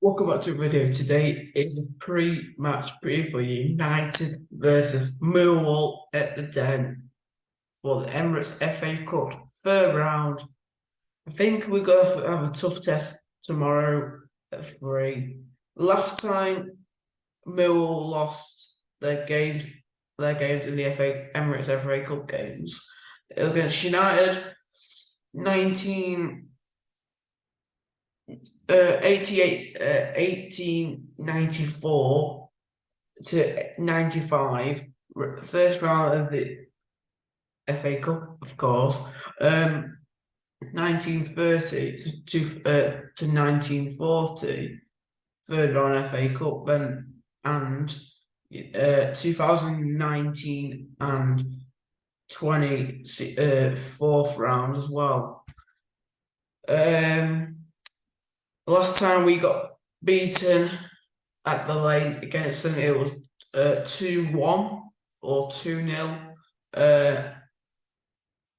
Welcome back to the video. Today is a pre-match preview for United versus Millwall at the Den for the Emirates FA Cup third round. I think we're going to have a tough test tomorrow at three. Last time Millwall lost their games, their games in the FA Emirates FA Cup games against United, nineteen uh, 88, uh, 1894 to 95, first round of the FA Cup, of course. Um, 1930 to, to, uh, to 1940, third round FA Cup, then and uh, 2019 and 20 uh, fourth round as well. Um, last time we got beaten at the lane against them, it was uh, 2 1 or 2 0. Uh,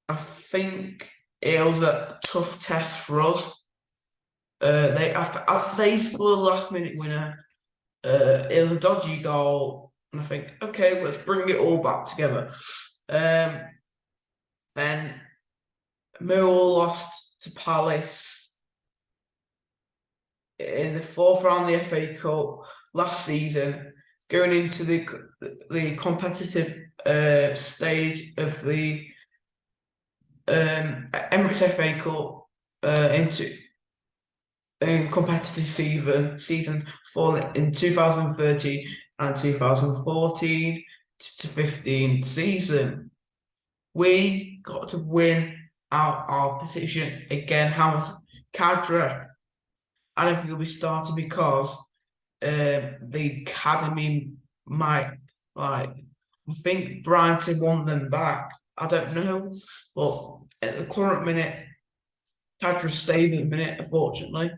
I think it was a tough test for us. Uh, they I, they scored a last minute winner. Uh, it was a dodgy goal, and I think okay, let's bring it all back together. Um, then Millwall lost to Palace in the fourth round of the FA Cup last season, going into the the competitive uh, stage of the um, Emirates FA Cup uh, into in competitive season season for in 2013 and 2014 to 15 season. We got to win our, our position again. How Khadra I don't think he'll be starting because um, the academy might like. I think Brighton want them back. I don't know, but at the current minute, Khadra staying at the minute. Unfortunately,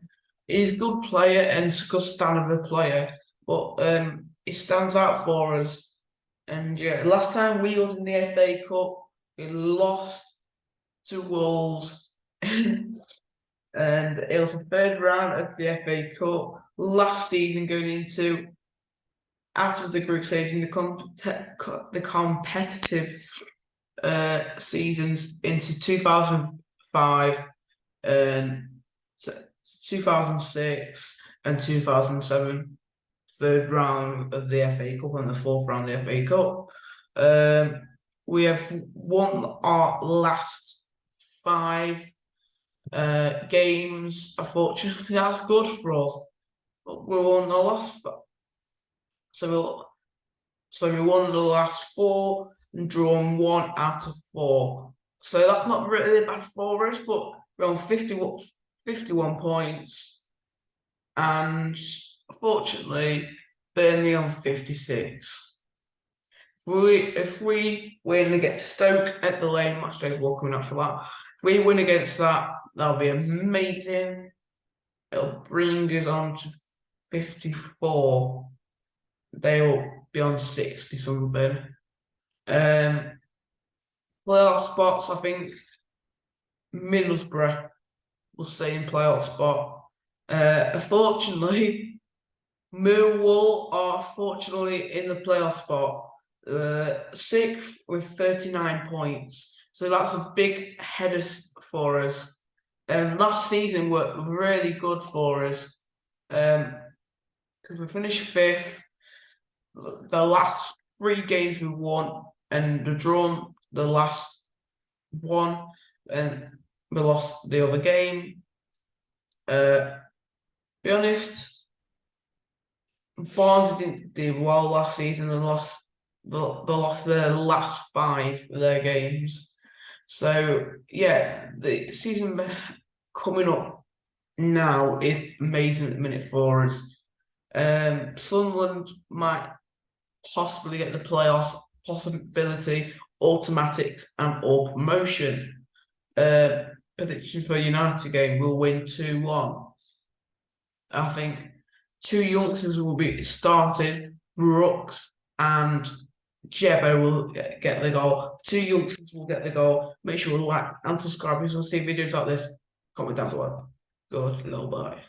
he's a good player and a good standard of a player, but um, he stands out for us. And yeah, last time we was in the FA Cup, we lost to Wolves. and it was the third round of the FA Cup last season going into out of the group stage in the com the competitive uh, seasons into 2005 and 2006 and 2007 third round of the FA Cup and the fourth round of the FA Cup. Um, we have won our last five uh, games, unfortunately, that's good for us. But we won the last, so we, so we won the last four and drawn one out of four. So that's not really bad for us, but we're on 51, 51 points. And fortunately, Burnley on 56. If we, if we win against Stoke at the lane, much days will coming up for that. If we win against that, That'll be amazing. It'll bring us on to 54. They'll be on 60 something. Um, playoff spots, I think Middlesbrough will stay in playoff spot. Uh, unfortunately, Millwall are fortunately in the playoff spot. Uh, sixth with 39 points. So that's a big header for us um, last season worked really good for us because um, we finished fifth. The last three games we won and the drawn the last one and we lost the other game. Uh, be honest, Barnes didn't do well last season and lost the, they lost their last five of their games. So yeah, the season coming up now is amazing at the minute for us. Um, Sunderland might possibly get the playoffs possibility, automatic and or promotion. Uh, prediction for United game will win 2-1. I think two youngsters will be starting Brooks and Jebo will get the goal. Two youngsters will get the goal. Make sure to like and subscribe because we'll see videos like this. Comment down below. Good, little boy.